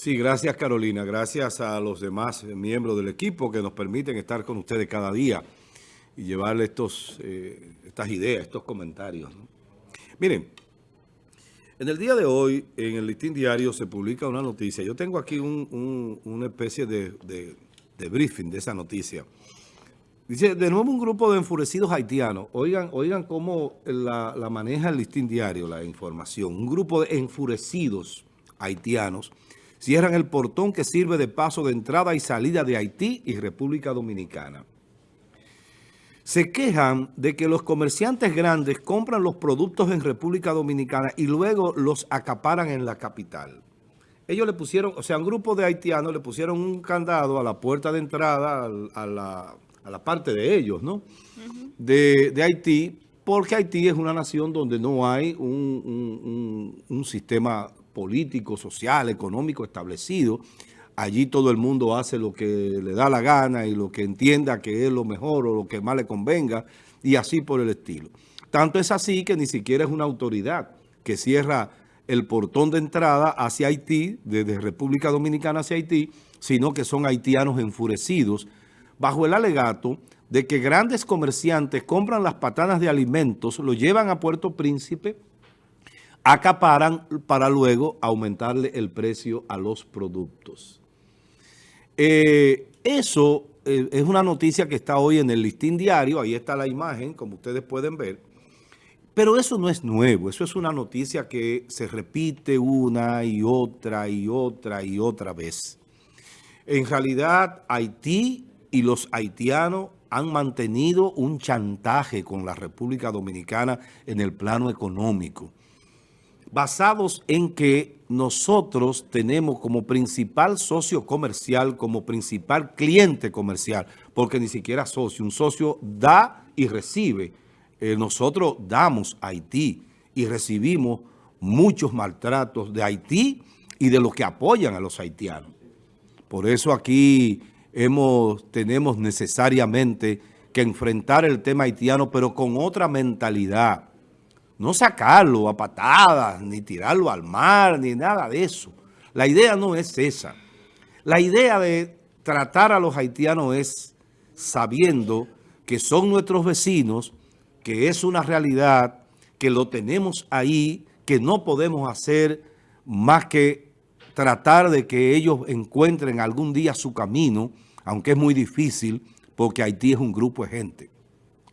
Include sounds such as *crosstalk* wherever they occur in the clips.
Sí, gracias Carolina. Gracias a los demás miembros del equipo que nos permiten estar con ustedes cada día y llevarle estos, eh, estas ideas, estos comentarios. Miren, en el día de hoy, en el Listín Diario, se publica una noticia. Yo tengo aquí una especie de, briefing de esa noticia. Dice, de nuevo un grupo de enfurecidos haitianos. Oigan, oigan cómo la, la maneja el Listín Diario, la información. Un grupo de enfurecidos haitianos cierran el portón que sirve de paso de entrada y salida de Haití y República Dominicana. Se quejan de que los comerciantes grandes compran los productos en República Dominicana y luego los acaparan en la capital. Ellos le pusieron, o sea, un grupo de haitianos le pusieron un candado a la puerta de entrada, a la, parte de ellos, ¿no? de, Haití, porque Haití es una nación donde no hay un, un sistema político, social, económico establecido. Allí todo el mundo hace lo que le da la gana y lo que entienda que es lo mejor o lo que más le convenga y así por el estilo. Tanto es así que ni siquiera es una autoridad que cierra el portón de entrada hacia Haití, desde República Dominicana hacia Haití, sino que son haitianos enfurecidos bajo el alegato de que grandes comerciantes compran las patanas de alimentos, lo llevan a Puerto Príncipe, acaparan para luego aumentarle el precio a los productos. Eh, eso eh, es una noticia que está hoy en el listín diario, ahí está la imagen, como ustedes pueden ver, pero eso no es nuevo, eso es una noticia que se repite una y otra y otra y otra vez. En realidad, Haití y los haitianos han mantenido un chantaje con la República Dominicana en el plano económico basados en que nosotros tenemos como principal socio comercial, como principal cliente comercial, porque ni siquiera socio, un socio da y recibe. Eh, nosotros damos a Haití y recibimos muchos maltratos de Haití y de los que apoyan a los haitianos. Por eso aquí hemos, tenemos necesariamente que enfrentar el tema haitiano, pero con otra mentalidad no sacarlo a patadas, ni tirarlo al mar, ni nada de eso. La idea no es esa. La idea de tratar a los haitianos es sabiendo que son nuestros vecinos, que es una realidad, que lo tenemos ahí, que no podemos hacer más que tratar de que ellos encuentren algún día su camino, aunque es muy difícil, porque Haití es un grupo de gente.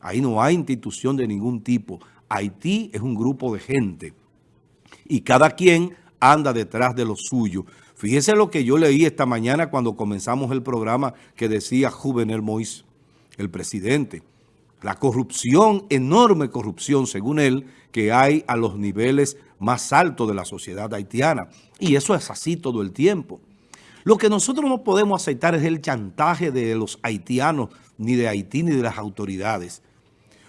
Ahí no hay institución de ningún tipo. Haití es un grupo de gente y cada quien anda detrás de lo suyo. Fíjese lo que yo leí esta mañana cuando comenzamos el programa que decía Juvenel Moïse, el presidente. La corrupción, enorme corrupción, según él, que hay a los niveles más altos de la sociedad haitiana. Y eso es así todo el tiempo. Lo que nosotros no podemos aceptar es el chantaje de los haitianos, ni de Haití, ni de las autoridades.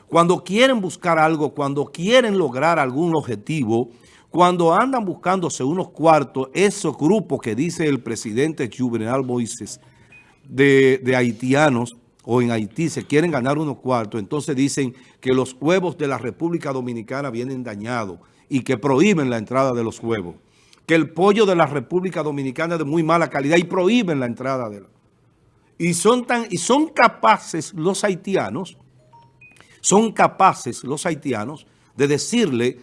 Cuando quieren buscar algo, cuando quieren lograr algún objetivo, cuando andan buscándose unos cuartos, esos grupos que dice el presidente Juvenal Moises de, de haitianos o en Haití se quieren ganar unos cuartos, entonces dicen que los huevos de la República Dominicana vienen dañados y que prohíben la entrada de los huevos. Que el pollo de la República Dominicana es de muy mala calidad y prohíben la entrada de la... Y son, tan, y son capaces los haitianos son capaces los haitianos de decirle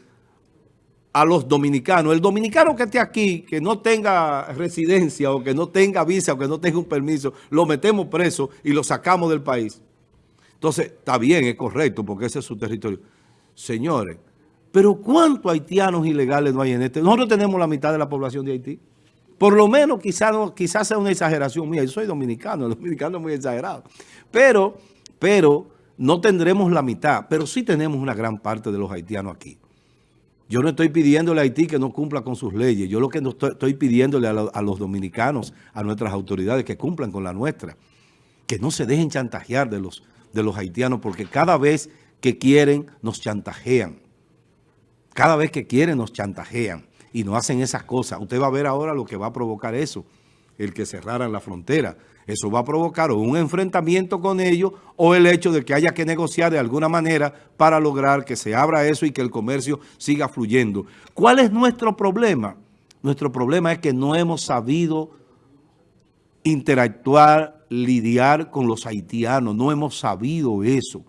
a los dominicanos, el dominicano que esté aquí, que no tenga residencia o que no tenga visa o que no tenga un permiso, lo metemos preso y lo sacamos del país. Entonces, está bien, es correcto, porque ese es su territorio. Señores, pero ¿cuántos haitianos ilegales no hay en este? Nosotros tenemos la mitad de la población de Haití. Por lo menos, quizás quizás sea una exageración mía. Yo soy dominicano, el dominicano es muy exagerado. Pero, pero no tendremos la mitad, pero sí tenemos una gran parte de los haitianos aquí. Yo no estoy pidiéndole a Haití que no cumpla con sus leyes. Yo lo que estoy, pidiéndole a, los dominicanos, a nuestras autoridades, que cumplan con la nuestra. Que no se dejen chantajear de los, de los haitianos, porque cada vez que quieren, nos chantajean. Cada vez que quieren, nos chantajean. Y no hacen esas cosas. Usted va a ver ahora lo que va a provocar eso, el que cerraran la frontera. Eso va a provocar un enfrentamiento con ellos o el hecho de que haya que negociar de alguna manera para lograr que se abra eso y que el comercio siga fluyendo. ¿Cuál es nuestro problema? Nuestro problema es que no hemos sabido interactuar, lidiar con los haitianos. No hemos sabido eso.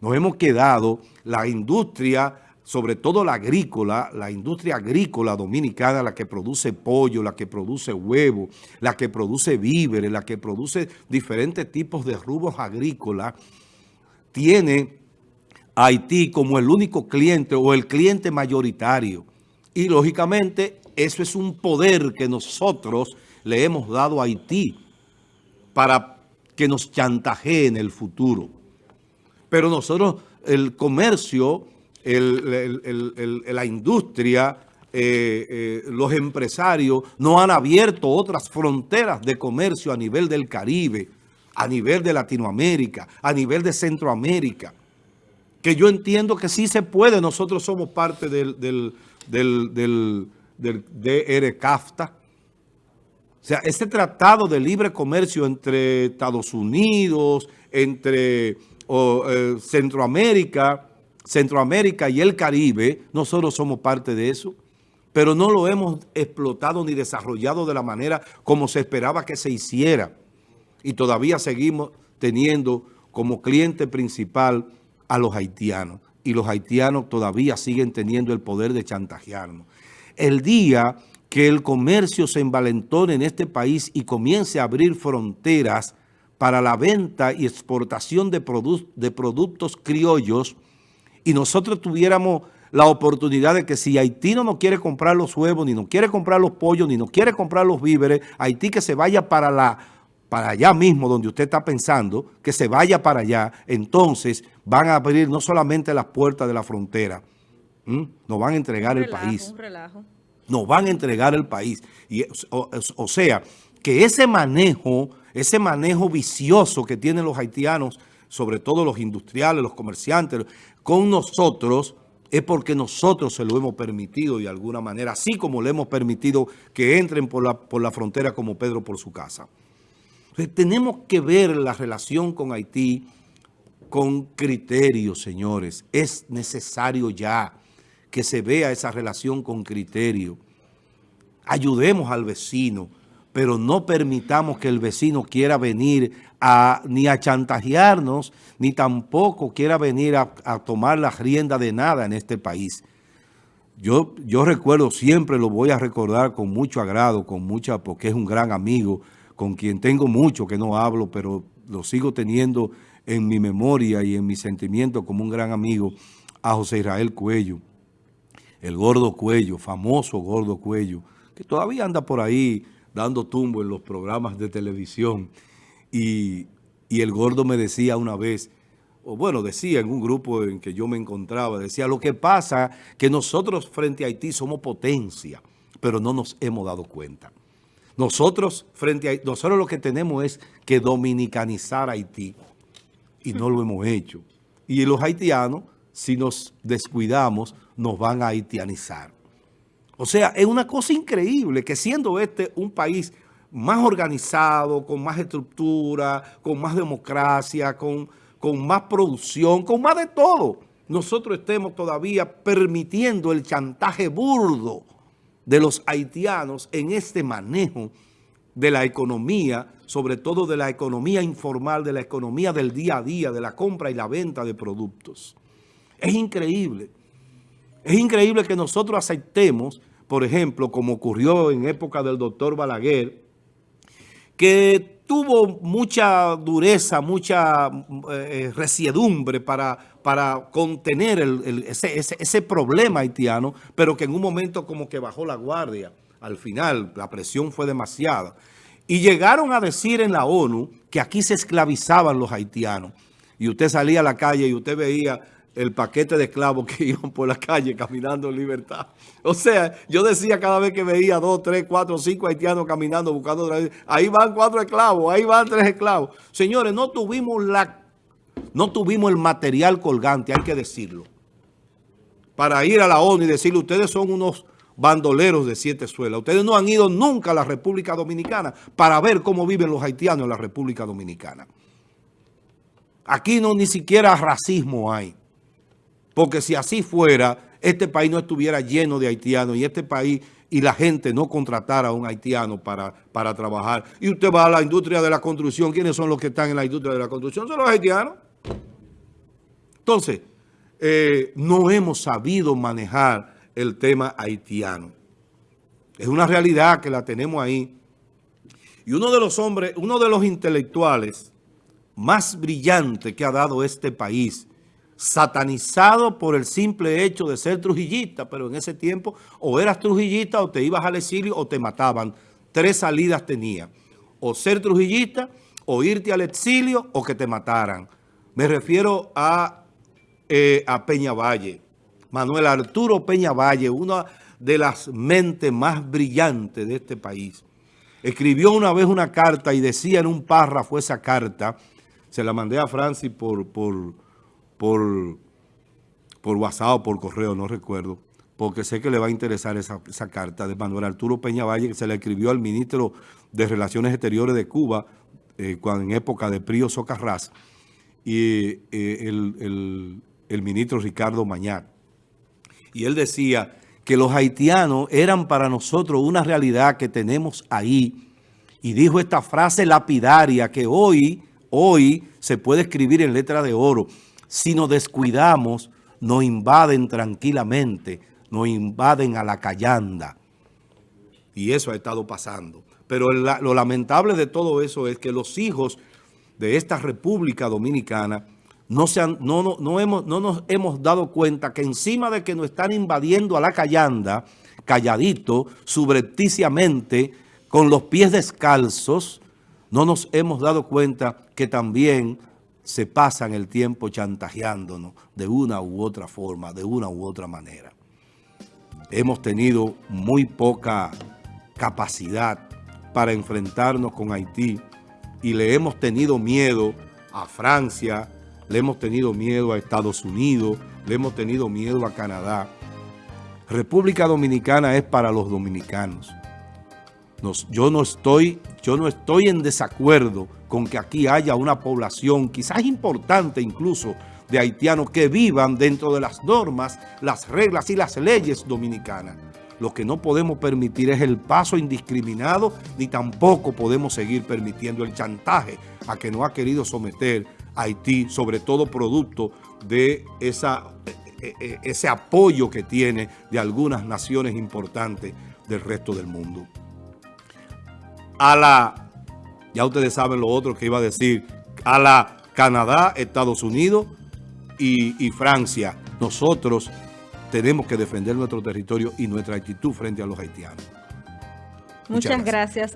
Nos hemos quedado, la industria, sobre todo la agrícola, la industria agrícola dominicana, la que produce pollo, la que produce huevo, la que produce víveres, la que produce diferentes tipos de rubros agrícolas, tiene a Haití como el único cliente o el cliente mayoritario. Y lógicamente eso es un poder que nosotros le hemos dado a Haití para que nos chantajee en el futuro. Pero nosotros, el comercio, la industria, eh, eh, los empresarios no han abierto otras fronteras de comercio a nivel del Caribe, a nivel de Latinoamérica, a nivel de Centroamérica, que yo entiendo que sí se puede, nosotros somos parte del, del, del, del CAFTA, o sea, este tratado de libre comercio entre Estados Unidos, entre eh, Centroamérica, Centroamérica y el Caribe, nosotros somos parte de eso, pero no lo hemos explotado ni desarrollado de la manera como se esperaba que se hiciera. Y todavía seguimos teniendo como cliente principal a los haitianos. Y los haitianos todavía siguen teniendo el poder de chantajearnos. El día que el comercio se envalentone en este país y comience a abrir fronteras para la venta y exportación de, de productos criollos y nosotros tuviéramos la oportunidad de que si Haití no nos quiere comprar los huevos, ni nos quiere comprar los pollos, ni nos quiere comprar los víveres, Haití que se vaya para, la, para allá mismo donde usted está pensando, que se vaya para allá, entonces van a abrir no solamente las puertas de la frontera, nos van a entregar el país. Un relajo nos van a entregar el país. Y, o, sea, que ese manejo, ese manejo vicioso que tienen los haitianos, sobre todo los industriales, los comerciantes, con nosotros, es porque nosotros se lo hemos permitido de alguna manera, así como le hemos permitido que entren por la, por la frontera como Pedro por su casa. Entonces, tenemos que ver la relación con Haití con criterios, señores. Es necesario ya que se vea esa relación con criterio. Ayudemos al vecino, pero no permitamos que el vecino quiera venir a, ni a chantajearnos, ni tampoco quiera venir a, tomar la rienda de nada en este país. Yo, yo recuerdo, siempre lo voy a recordar con mucho agrado, con mucha, porque es un gran amigo, con quien tengo mucho que no hablo, pero lo sigo teniendo en mi memoria y en mi sentimiento como un gran amigo, a José Israel Cuello el gordo cuello, famoso gordo cuello, que todavía anda por ahí dando tumbo en los programas de televisión. Y, el gordo me decía una vez, o bueno, decía en un grupo en que yo me encontraba, decía, lo que pasa que nosotros frente a Haití somos potencia, pero no nos hemos dado cuenta. Nosotros frente a nosotros lo que tenemos es que dominicanizar Haití y no lo hemos hecho. Y los haitianos si nos descuidamos, nos van a haitianizar. O sea, es una cosa increíble que siendo este un país más organizado, con más estructura, con más democracia, con, con más producción, con más de todo, nosotros estemos todavía permitiendo el chantaje burdo de los haitianos en este manejo de la economía, sobre todo de la economía informal, de la economía del día a día, de la compra y la venta de productos. Es increíble. Es increíble que nosotros aceptemos, por ejemplo, como ocurrió en época del doctor Balaguer, que tuvo mucha dureza, mucha eh, resiedumbre para, para contener ese, ese problema haitiano, pero que en un momento como que bajó la guardia. Al final, la presión fue demasiada. Y llegaron a decir en la ONU que aquí se esclavizaban los haitianos. Y usted salía a la calle y usted veía el paquete de esclavos que *laughs* iban por la calle caminando en libertad. O sea, yo decía cada vez que veía dos, tres, cuatro, cinco haitianos caminando buscando ahí van cuatro esclavos, ahí van tres esclavos. Señores, no tuvimos la no tuvimos el material colgante, hay que decirlo, para ir a la ONU y decirle, ustedes son unos bandoleros de siete suelas. Ustedes no han ido nunca a la República Dominicana para ver cómo viven los haitianos en la República Dominicana. Aquí no ni siquiera racismo hay. Porque si así fuera, este país no estuviera lleno de haitianos y este país y la gente no contratara a un haitiano para, para trabajar. Y usted va a la industria de la construcción. ¿Quiénes son los que están en la industria de la construcción? Son los haitianos. Entonces, eh, no hemos sabido manejar el tema haitiano. Es una realidad que la tenemos ahí. Y uno de los hombres, uno de los intelectuales más brillantes que ha dado este país, satanizado por el simple hecho de ser trujillista, pero en ese tiempo o eras trujillista o te ibas al exilio o te mataban. Tres salidas tenía, o ser trujillista, o irte al exilio o que te mataran. Me refiero a, eh, a Peña Valle, Manuel Arturo Peña Valle, una de las mentes más brillantes de este país. Escribió una vez una carta y decía en un párrafo esa carta, se la mandé a Francis por, por, por, por WhatsApp o por correo, no recuerdo, porque sé que le va a interesar esa, carta de Manuel Arturo Peña Valle, que se le escribió al ministro de Relaciones Exteriores de Cuba, eh, cuando, en época de Prío Socarrás, y eh, el, el ministro Ricardo Mañar. Y él decía que los haitianos eran para nosotros una realidad que tenemos ahí. Y dijo esta frase lapidaria que hoy, hoy se puede escribir en letra de oro. Si nos descuidamos, nos invaden tranquilamente, nos invaden a la callanda. Y eso ha estado pasando. Pero lo lamentable de todo eso es que los hijos de esta República Dominicana no, se no, no, hemos, no nos hemos dado cuenta que encima de que nos están invadiendo a la callanda, calladito, subrepticiamente, con los pies descalzos, no nos hemos dado cuenta que también se pasan el tiempo chantajeándonos de una u otra forma, de una u otra manera. Hemos tenido muy poca capacidad para enfrentarnos con Haití y le hemos tenido miedo a Francia, le hemos tenido miedo a Estados Unidos, le hemos tenido miedo a Canadá. República Dominicana es para los dominicanos. yo, no estoy, yo no estoy en desacuerdo con que aquí haya una población, quizás importante incluso, de haitianos que vivan dentro de las normas, las reglas y las leyes dominicanas. Lo que no podemos permitir es el paso indiscriminado, ni tampoco podemos seguir permitiendo el chantaje a que no ha querido someter Haití, sobre todo producto de e, e, e, ese apoyo que tiene de algunas naciones importantes del resto del mundo. A la, ya ustedes saben lo otro que iba a decir, a la Canadá, Estados Unidos y, y Francia, nosotros tenemos que defender nuestro territorio y nuestra actitud frente a los haitianos. Muchas, gracias.